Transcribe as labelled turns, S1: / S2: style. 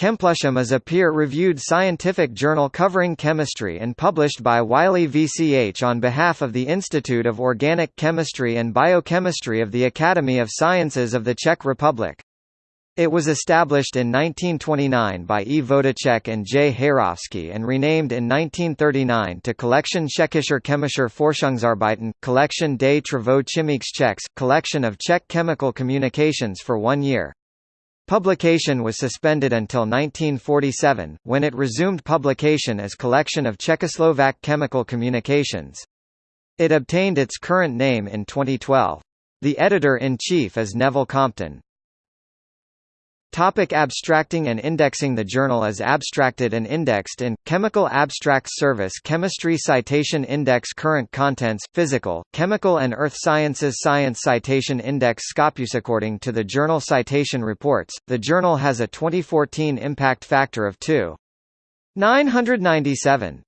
S1: ChemPlusChem is a peer-reviewed scientific journal covering chemistry and published by Wiley VCH on behalf of the Institute of Organic Chemistry and Biochemistry of the Academy of Sciences of the Czech Republic. It was established in 1929 by E. Votoček and J. Heyrovský and renamed in 1939 to Collection Tschechischer Chemischer Forschungsarbeiten, Collection des Travaux Chimiques Tchèques, Collection of Czech Chemical Communications for one year. Publication was suspended until 1947, when it resumed publication as Collection of Czechoslovak Chemical Communications. It obtained its current name in 2012. The editor-in-chief is Neville Compton. Topic abstracting and indexing The journal is abstracted and indexed in, Chemical Abstracts Service Chemistry Citation Index Current Contents, Physical, Chemical and Earth Sciences Science Citation Index Scopus According to the Journal Citation Reports, the journal has a 2014 impact factor of 2.997.